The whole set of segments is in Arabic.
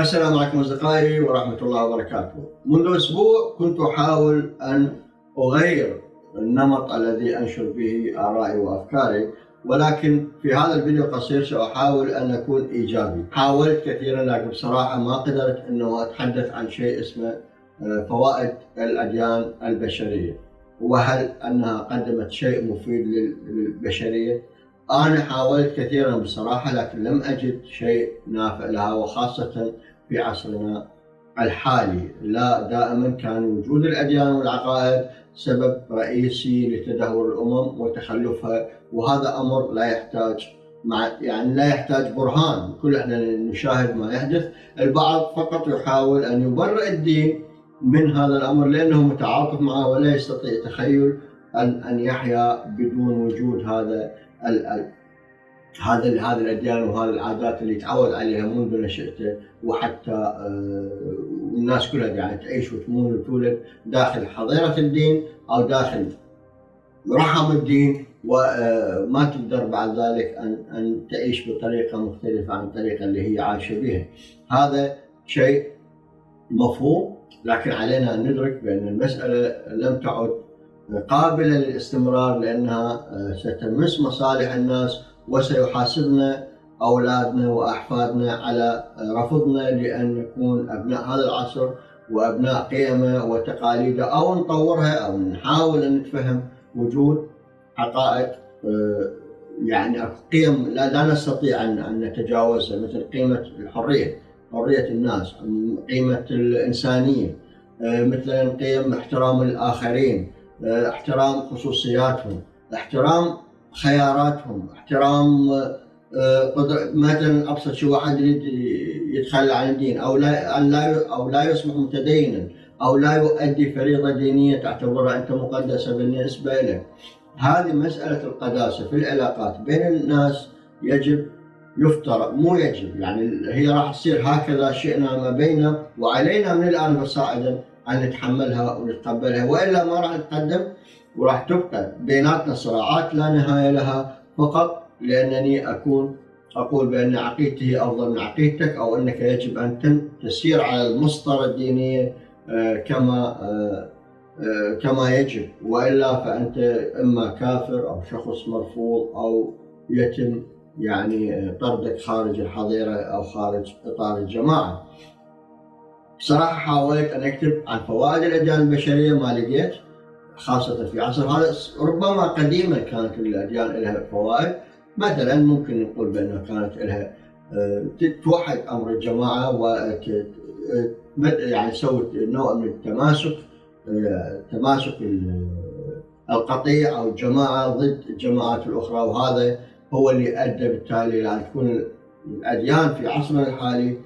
السلام عليكم أصدقائي ورحمة الله وبركاته. منذ أسبوع كنت أحاول أن أغير النمط الذي أنشر به آرائي وأفكاري ولكن في هذا الفيديو القصير سأحاول أن أكون إيجابي. حاولت كثيرا لكن بصراحة ما قدرت إنه أتحدث عن شيء اسمه آه، فوائد الأديان البشرية. وهل أنها قدمت شيء مفيد للبشرية؟ أنا حاولت كثيرا بصراحة لكن لم أجد شيء نافع لها وخاصة في عصرنا الحالي. لا دائما كان وجود الأديان والعقائد سبب رئيسي لتدهور الأمم وتخلفها وهذا أمر لا يحتاج مع يعني لا يحتاج برهان. كل إحنا نشاهد ما يحدث البعض فقط يحاول أن يبرئ الدين من هذا الأمر لأنه متعاطف معه ولا يستطيع تخيل أن أن يحيا بدون وجود هذا هذا هذه الاديان وهذه العادات اللي تعود عليها منذ نشأته وحتى آه، الناس كلها يعني تعيش وتمون وتولد داخل حظيرة الدين أو داخل رحم الدين وما آه، تقدر بعد ذلك أن أن تعيش بطريقة مختلفة عن الطريقة اللي هي عايشة بها. هذا شيء مفهوم لكن علينا أن ندرك بأن المسألة لم تعد قابله للاستمرار لأنها آه، ستمس مصالح الناس وسيحاسبنا أولادنا وأحفادنا على رفضنا لأن نكون أبناء هذا العصر وأبناء قيمة وتقاليده أو نطورها أو نحاول أن نتفهم وجود حقائق آه، يعني قيم لا, لا نستطيع أن نتجاوزها مثل قيمة الحرية حرية الناس قيمة الإنسانية آه، مثلا قيم احترام الآخرين آه، احترام خصوصياتهم احترام خياراتهم احترام آه، مثلا أبسط شيء واحد يريد يتخلى عن الدين أو لا لا أو لا يصبح متدينا أو لا يؤدي فريضة دينية تعتبرها أنت مقدسة بالنسبة له. هذه مسألة القداسة في العلاقات بين الناس يجب يفترض مو يجب يعني هي راح تصير هكذا شئنا ما بيننا وعلينا من الآن فصاعدا ان نتحملها ونتقبلها وإلا ما راح نتقدم وراح تبقى بيناتنا صراعات لا نهاية لها. فقط لأنني اكون أقول بأن عقيدتي أفضل من عقيدتك أو أنك يجب أن تسير على المسطرة الدينية آه، كما آه، آه، كما يجب. وإلا فأنت إما كافر أو شخص مرفوض أو يتم يعني طردك خارج الحظيرة أو خارج إطار الجماعة. بصراحه حاولت أن أكتب عن فوائد الاديان البشرية ما لقيت خاصة في عصر هذا ربما قديما كانت الأديان لها فوائد. مثلا ممكن نقول بأنها كانت لها آه، توحد أمر الجماعة و يعني تسوي نوع من التماسك آه، تماسك القطيع أو الجماعة ضد الجماعات الأخرى. وهذا هو اللي أدى بالتالي إلى أن تكون الأديان في عصرنا الحالي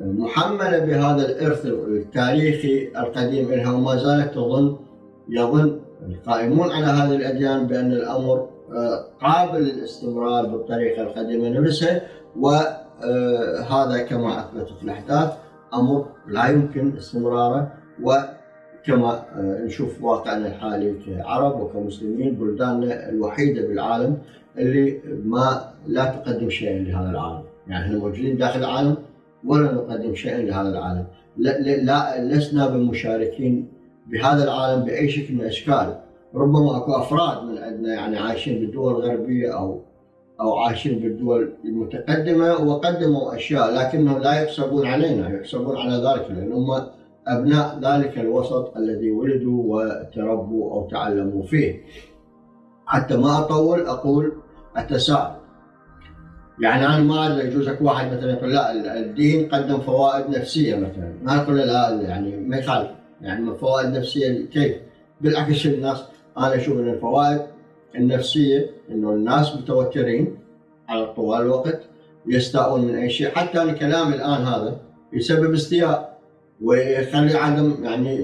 محملة بهذا الإرث التاريخي القديم لها وما زالت تظن يظن القائمون على هذه الأديان بأن الأمر آه، قابل للاستمرار بالطريقة القديمة نفسها وهذا كما أثبتت الأحداث أمر لا يمكن استمراره وكما آه، نشوف واقعنا الحالي كعرب وكمسلمين بلداننا الوحيدة بالعالم اللي ما لا تقدم شيئا لهذا العالم. يعني إحنا موجودين داخل العالم ولا نقدم شيئا لهذا العالم لا, لا لسنا بمشاركين بهذا العالم بأي شكل من الأشكال ربما أكو أفراد من عندنا يعني عايشين بالدول الغربية أو أو عايشين بالدول المتقدمة وقدموا أشياء لكنهم لا يحسبون علينا يحسبون على ذلك لأن هم أبناء ذلك الوسط الذي ولدوا وتربوا أو تعلموا فيه. حتى ما أطول أقول التساؤل. يعني أنا ما أدري يجوز أكو واحد مثلا يقول لا الدين قدم فوائد نفسية مثلا، ما أقول لا يعني ما يخالف يعني فوائد نفسية كيف؟ بالعكس الناس أنا أشوف إن الفوائد النفسية إنه الناس متوترين على طوال الوقت يستاءون من أي شيء حتى أنا كلامي الآن هذا يسبب استياء ويخلي عدم يعني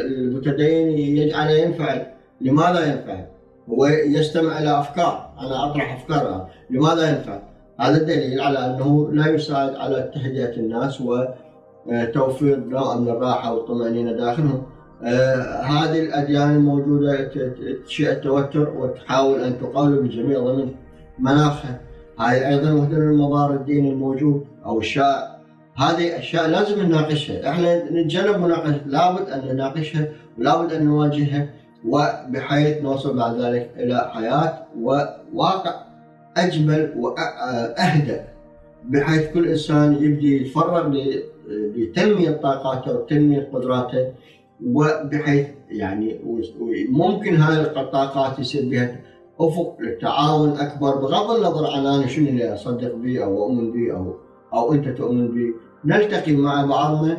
المتدين يجعله ينفعل لماذا ينفعل؟ هو يستمع إلى أفكار أنا أطرح افكار لماذا ينفعل؟ هذا دليل على أنه لا يساعد على تهدئة الناس وتوفير نوع من الراحة والطمأنينة داخلهم. آه هذه الأديان الموجوده تشيع التوتر وتحاول أن تقاوم بجميع ضمن مناخها. هاي أيضا وحده من مضار الدين الموجود أو الشائع. هذه أشياء لازم نناقشها، إحنا نتجنب مناقشة لابد أن نناقشها ولابد أن نواجهها. وبحيث نوصل بعد ذلك إلى حياة وواقع أجمل وأهدى. بحيث كل إنسان يبدي يتفرغ لتنمية طاقاته وتنمية قدراته وبحيث يعني ممكن هذه الطاقات يصير بها أفق للتعاون أكبر بغض النظر عن أنا شنو اللي أصدق به أو أؤمن به أو أو أنت تؤمن به نلتقي مع بعضنا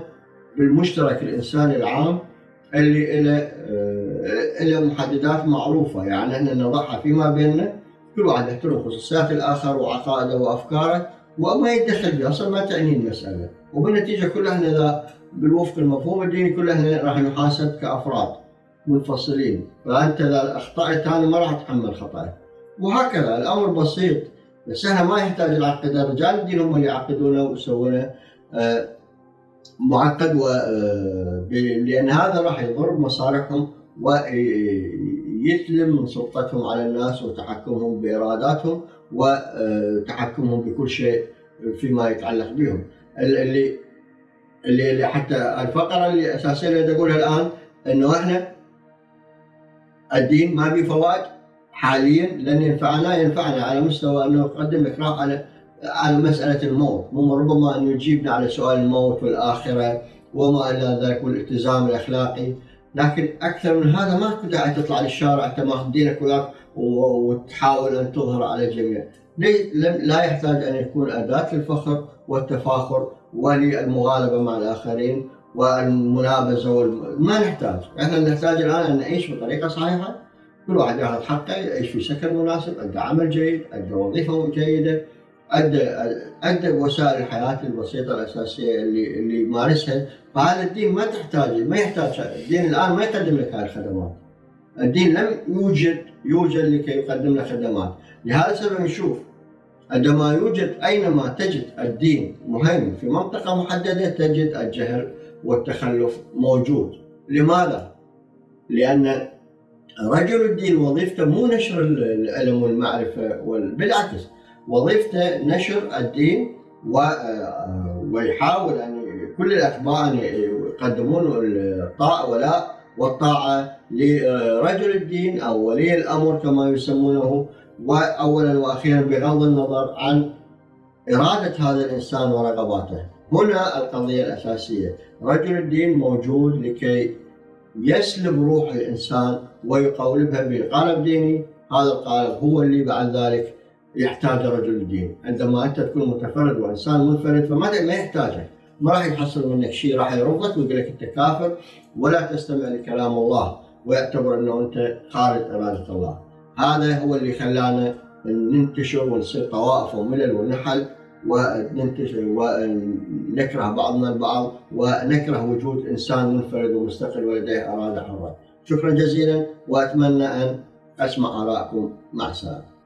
بالمشترك الإنساني العام اللي له له محددات معروفة. يعني إحنا نضعها فيما بيننا كل واحد يحترم خصوصيات الآخر وعقائده وأفكاره وما يتدخل فيها أصلا ما تعني المسألة. وبالنتيجة كلها إحنا إذا بالوفق المفهوم الديني كلها إحنا راح نحاسب كأفراد منفصلين. فأنت إذا أخطأت أنا ما راح أتحمل خطأك. وهكذا الأمر بسيط. بس إحنا ما يحتاج العقد رجال الدين هم اللي يعقدونه ويسوونه. آه، معقد و آه، لأن هذا راح يضر مصالحهم ويسلم من سلطتهم على الناس وتحكمهم بإراداتهم وتحكمهم بكل شيء فيما يتعلق بهم. اللي اللي حتى الفقرة اللي أساسية اللي أقولها الآن إنه إحنا الدين ما به فوائد حاليا لن ينفعنا ينفعنا على مستوى أنه يقدم اكراه على على مسألة الموت. مو ربما انه يجيبنا على سؤال الموت والآخرة وما إلى ذلك والالتزام الأخلاقي. لكن أكثر من هذا ما في داعي تطلع للشارع تماخذ دينك وياك وتحاول أن تظهر على الجميع. لا يحتاج أن يكون أداة للفخر والتفاخر وللمغالبة مع الآخرين والمنابذه والم... ما نحتاج، إحنا نحتاج الآن أن نعيش بطريقة صحيحة. كل واحد يأخذ حقه يعيش في سكن مناسب، أدى عمل جيد، أدى وظيفة جيدة، ادى أدى وسائل الحياة البسيطة الأساسية اللي اللي يمارسها، فهذا الدين ما تحتاج ما يحتاج. الدين الآن ما يقدم لك هذه الخدمات. الدين لم يوجد يوجد لكي يقدم لك خدمات، لهذا السبب نشوف عندما يوجد أينما تجد الدين مهيمن في منطقة محددة تجد الجهل والتخلف موجود. لماذا؟ لأن رجل الدين وظيفته مو نشر العلم والمعرفة بالعكس وظيفته نشر الدين ويحاول أن كل الأتباع أن يقدمون ولا والطاعة لرجل الدين أو ولي الأمر كما يسمونه. وأولا وأخيرا بغض النظر عن إرادة هذا الإنسان ورغباته. هنا القضية الأساسية. رجل الدين موجود لكي يسلب روح الإنسان ويقولبها بقالب ديني. هذا القالب هو اللي بعد ذلك يحتاج رجل الدين عندما أنت تكون متفرد وإنسان منفرد فما ما يحتاجك ما راح يحصل منك شيء راح يرفضك ويقول لك أنت كافر ولا تستمع لكلام الله ويعتبر أنه أنت خارج إرادة الله هذا هو اللي خلانا ننتشر ونصير طوائف وملل ونحل وننتشر ونكره بعضنا البعض ونكره وجود إنسان منفرد ومستقل ولديه إرادة حرة. شكرا جزيلا وأتمنى أن أسمع آرائكم مع السلامة.